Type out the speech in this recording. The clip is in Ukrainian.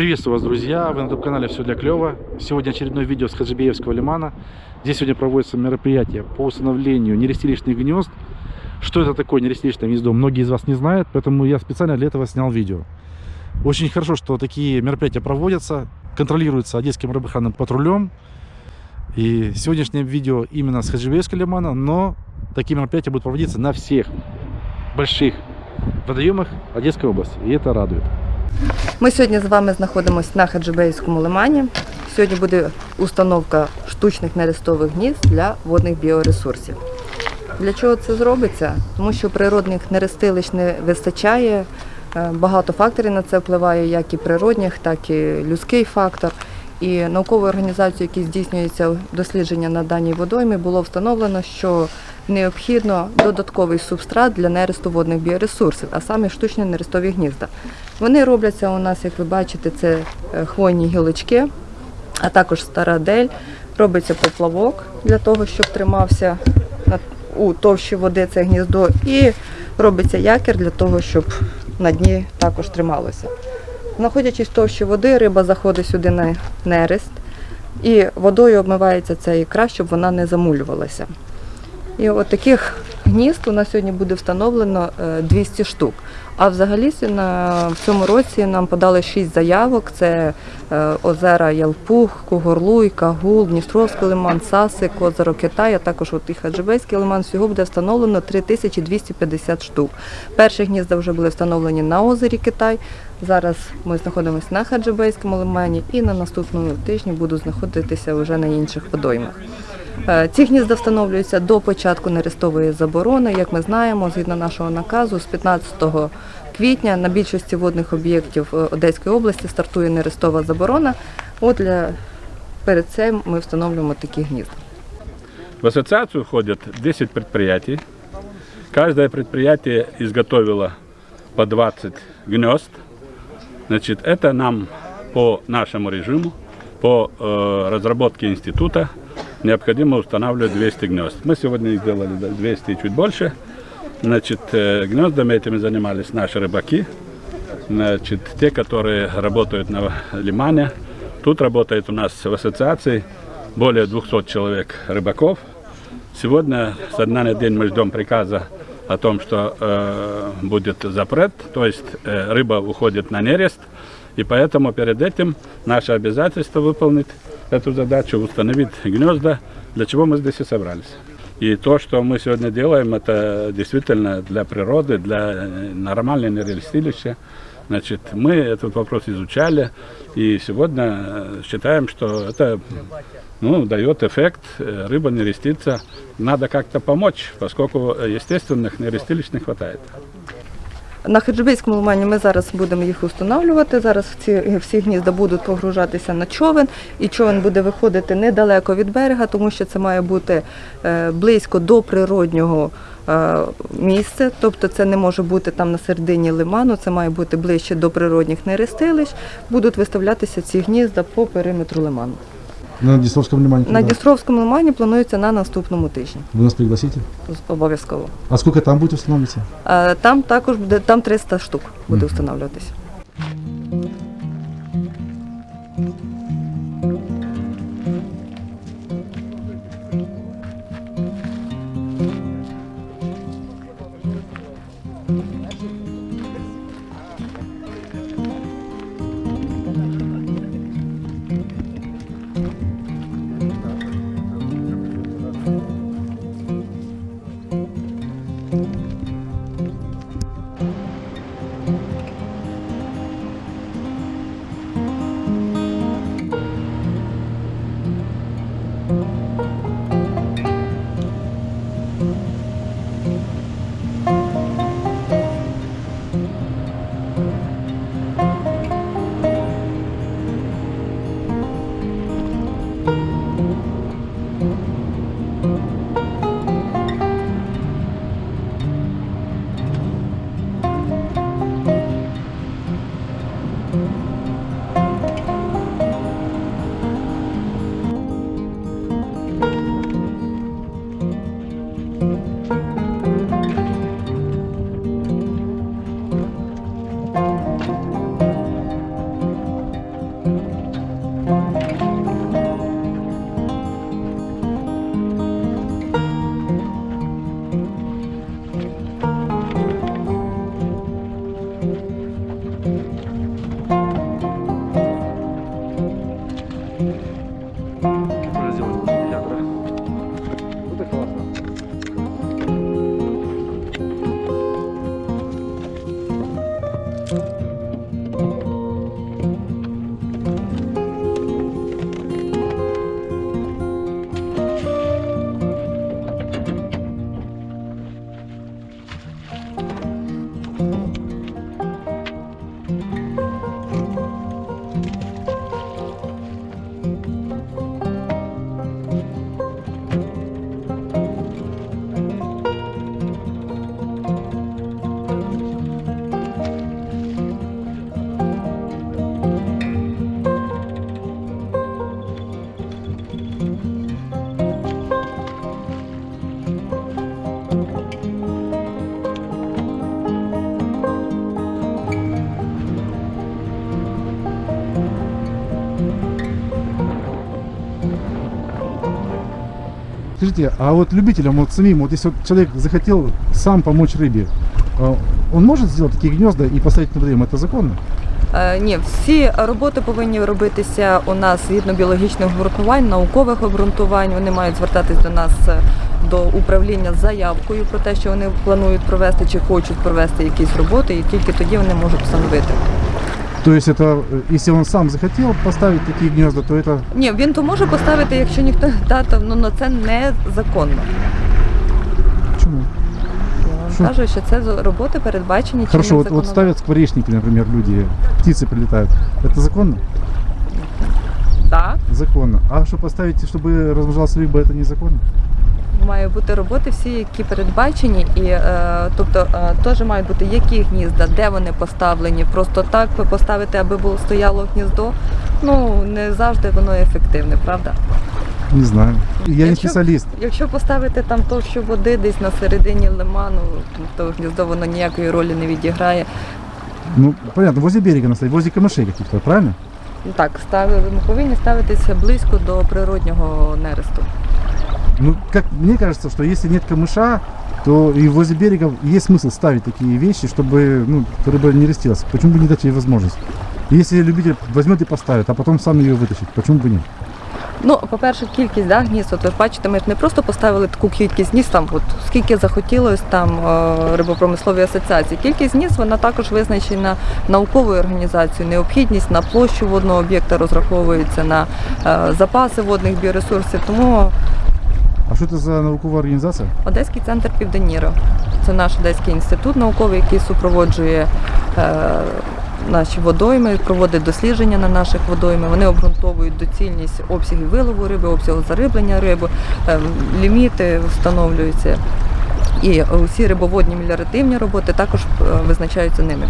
Приветствую вас, друзья! Вы на YouTube-канале «Все для клёва». Сегодня очередное видео с Хаджибеевского лимана. Здесь сегодня проводится мероприятие по установлению нерестилищных гнезд. Что это такое нерестилищное гнездо, многие из вас не знают, поэтому я специально для этого снял видео. Очень хорошо, что такие мероприятия проводятся, контролируются Одесским рыбохранным патрулем. И сегодняшнее видео именно с Хаджибеевского лимана, но такие мероприятия будут проводиться на всех больших водоемах Одесской области, и это радует. Ми сьогодні з вами знаходимося на Хаджибейському лимані. Сьогодні буде установка штучних нерестових гнізд для водних біоресурсів. Для чого це зробиться? Тому що природних нерестилищ не вистачає. Е, Багато факторів на це впливає, як і природних, так і людський фактор. І науковою організацією, які здійснюється дослідження на даній водоймі, було встановлено, що необхідно додатковий субстрат для нересту водних біоресурсів, а саме штучні нерестові гнізда. Вони робляться у нас, як ви бачите, це е, хвойні гілочки, а також стара дель. Робиться поплавок для того, щоб тримався у товщі води це гніздо, і робиться якір для того, щоб на дні також трималося. Знаходячись в товщі води, риба заходить сюди на нерест, і водою обмивається ця ікра, щоб вона не замулювалася. І от таких гнізд у нас сьогодні буде встановлено е, 200 штук. А взагалі в цьому році нам подали 6 заявок: це е, озера Ялпух, Кугорлуй, Кагул, Дністровський лиман, Сасик, озеро Китай, а також от і Хаджибейський лиман. Всього буде встановлено 3250 штук. Перші гнізда вже були встановлені на озері Китай. Зараз ми знаходимося на Хаджибейському лимані і на наступному тижні буду знаходитися вже на інших водоймах. Е, Ці гнізда встановлюються до початку нерестової заборони. Як ми знаємо, згідно нашого наказу, з 15 квітня на більшості водних об'єктів е, Одеської області стартує нерестова заборона. От для перед цим ми встановлюємо такі гнізда. В ассоциацию входят 10 предприятий. Каждое предприятие изготовило по 20 гнезд. Значит, это нам по нашему режиму, по э, института необходимо устанавливать 200 гнезд. Мы сегодня их сделали да, 200 и чуть больше. Значит, э, гнездами этими занимались наши рыбаки, значит, те, которые работают на лимане. Тут работает у нас в ассоциации более 200 человек рыбаков. Сегодня со дня на день мы ждем приказа о том, что э, будет запрет, то есть э, рыба уходит на нерест, и поэтому перед этим наше обязательство выполнить эту задачу, установить гнезда, для чего мы здесь и собрались. И то, что мы сегодня делаем, это действительно для природы, для э, нормального нерестилища. Значит, мы этот вопрос изучали, и сегодня э, считаем, что это ну, дает эффект, э, рыба не рестится. Надо как-то помочь, поскольку естественных нерестилищ не хватает. На Хаджибейському лимані ми зараз будемо їх встановлювати. Зараз ці всі гнізда будуть погружатися на човен, і човен буде виходити недалеко від берега, тому що це має бути е, близько до природнього е, місця. Тобто це не може бути там на середині лиману, це має бути ближче до природних нерестилищ. Будуть виставлятися ці гнізда по периметру лиману. На Дністровському лимані? На Дністровському лимані планується на наступному тижні. Ви нас пригласите? Обов'язково. А скільки там буде встановлюватися? Там також буде там 300 штук буде встановлюватися. Thank you. thank mm -hmm. you Скажите, а вот любителям, вот самим, вот если вот человек захотел сам помочь рыбе, он может сделать такие гнезда и поставить на водоем? Это законно? Е, Ні, всі роботи повинні робитися у нас згідно біологічних обґрунтувань, наукових обґрунтувань. Вони мають звертатись до нас е, до управління з заявкою про те, що вони планують провести чи хочуть провести якісь роботи, і тільки тоді вони можуть встановити. То есть это, э, если он сам захотел поставить такие гнезда, то это Ні, він то може поставити, якщо ніхто та, то ну, ну, це незаконно. почему? Я вам Що? кажу, що це з- роботи передбачені Хорошо, чинним вот, вот законодавством. ставят скворечники, например, люди, птицы прилетают. Это законно? Так, Законно. А что поставить, чтобы размножалась рыба, это незаконно? Має бути роботи всі, які передбачені, і е, тобто е, теж мають бути які гнізда, де вони поставлені. Просто так поставити, аби було стояло гніздо. Ну не завжди воно ефективне, правда? Не знаю. Я не Якщо- специалист. Якщо поставити там товщу води десь на середині лиману, то гніздо воно ніякої ролі не відіграє. Ну, понятно, возле берега наставить, возле камышей каких-то, правильно? Ну, Так, ставили, ми повинні ставитися близько до природнього нересту Ну, как мне кажется, что если нет камыша, то и возле берега есть смысл ставить такие вещи, чтобы ну, рыба не растилась. Почему бы не дать ей возможность? Если любитель возьмет и поставит, а потом сам ее вытащит, почему бы нет? Ну, по-перше, кількість да, гнізд, от ви бачите, ми ж не просто поставили таку кількість гнізд, там, от, скільки захотілось там е, рибопромисловій асоціації. Кількість гнізд, вона також визначена науковою організацією. Необхідність на площу водного об'єкта розраховується на е, запаси водних біоресурсів. Тому а что это за науковая организация? Одеський центр Південіро. Це наш Одеський інститут науковий, який супроводжує е, наші водойми, проводить дослідження на наших водойми. Вони обґрунтовують доцільність обсягів вилову риби, обсягу зариблення риби, е, ліміти встановлюються. І усі рибоводні меліоративні роботи також е, визначаються ними.